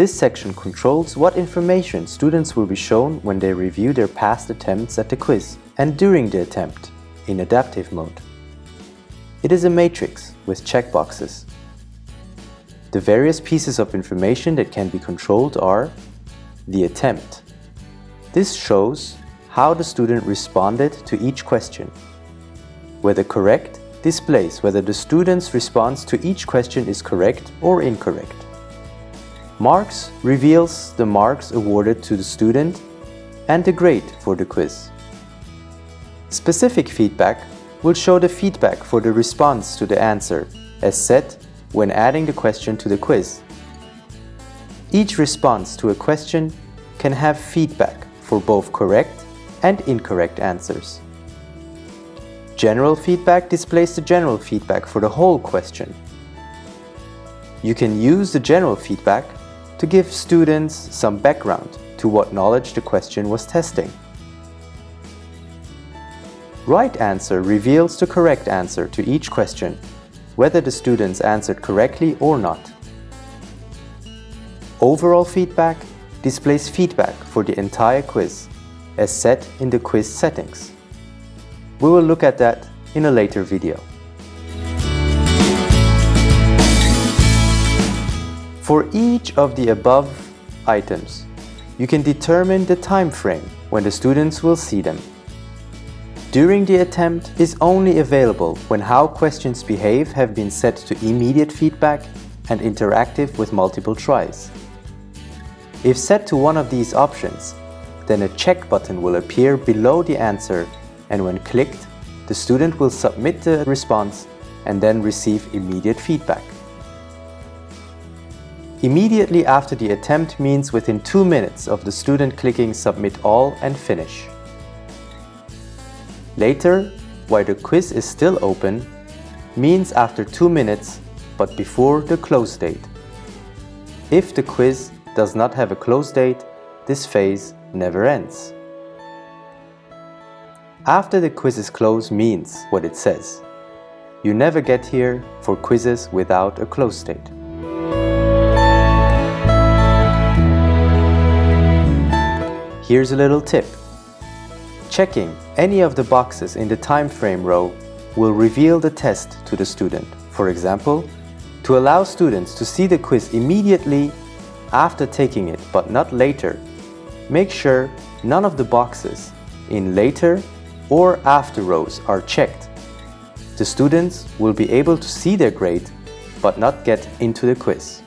This section controls what information students will be shown when they review their past attempts at the quiz and during the attempt in adaptive mode. It is a matrix with checkboxes. The various pieces of information that can be controlled are the attempt. This shows how the student responded to each question. Whether correct displays whether the student's response to each question is correct or incorrect. Marks reveals the marks awarded to the student and the grade for the quiz. Specific feedback will show the feedback for the response to the answer as set when adding the question to the quiz. Each response to a question can have feedback for both correct and incorrect answers. General feedback displays the general feedback for the whole question. You can use the general feedback to give students some background to what knowledge the question was testing. Right answer reveals the correct answer to each question, whether the students answered correctly or not. Overall feedback displays feedback for the entire quiz, as set in the quiz settings. We will look at that in a later video. For each of the above items, you can determine the time frame when the students will see them. During the attempt is only available when how questions behave have been set to immediate feedback and interactive with multiple tries. If set to one of these options, then a check button will appear below the answer and when clicked, the student will submit the response and then receive immediate feedback. Immediately after the attempt means within two minutes of the student clicking Submit All and Finish. Later, while the quiz is still open, means after two minutes but before the close date. If the quiz does not have a close date, this phase never ends. After the quiz is closed means what it says. You never get here for quizzes without a close date. Here's a little tip. Checking any of the boxes in the time frame row will reveal the test to the student. For example, to allow students to see the quiz immediately after taking it but not later, make sure none of the boxes in later or after rows are checked. The students will be able to see their grade but not get into the quiz.